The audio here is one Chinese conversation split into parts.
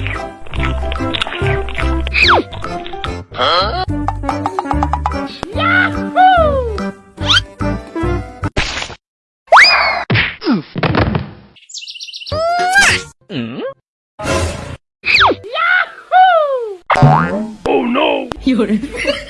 有人。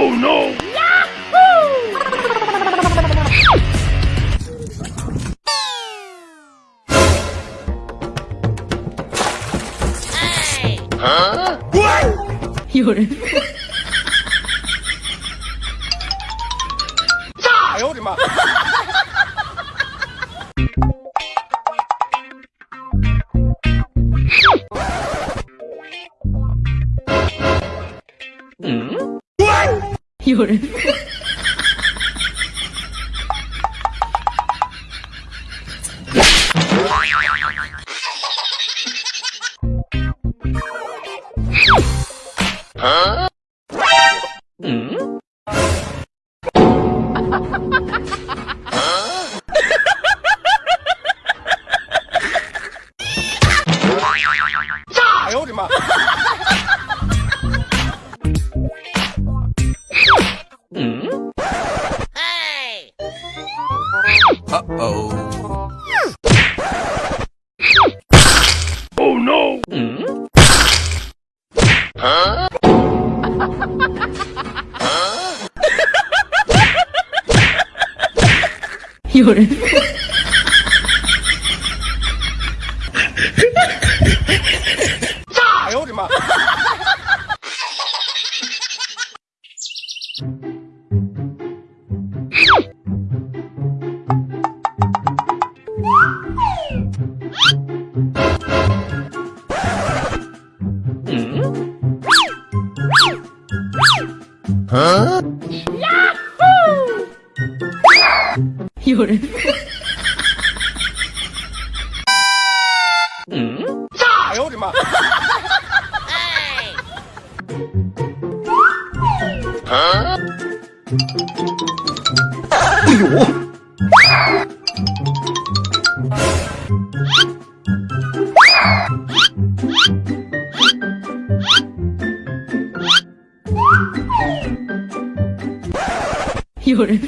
！Oh no! 啊？滚！有人。炸！哎呦我的妈！嗯？滚！有人。哎呦我的妈！Uh-oh. Oh no! Huh? 有人。哎呦我的妈！有人。哎呦我的妈！Huh? 哎呦！有人。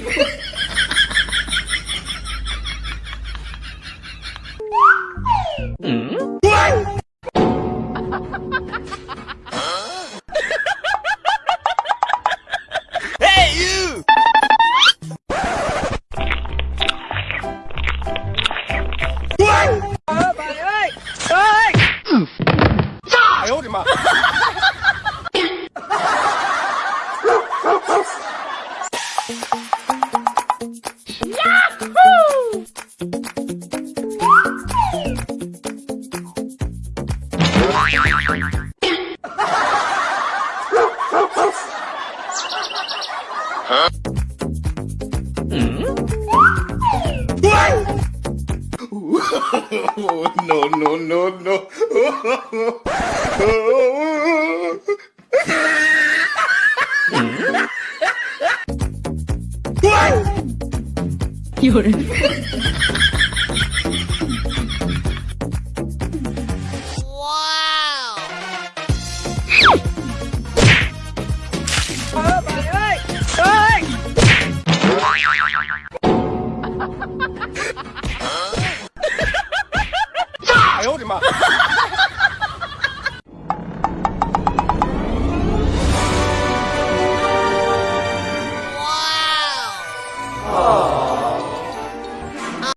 ！Oh, no, no, no, no. 有人。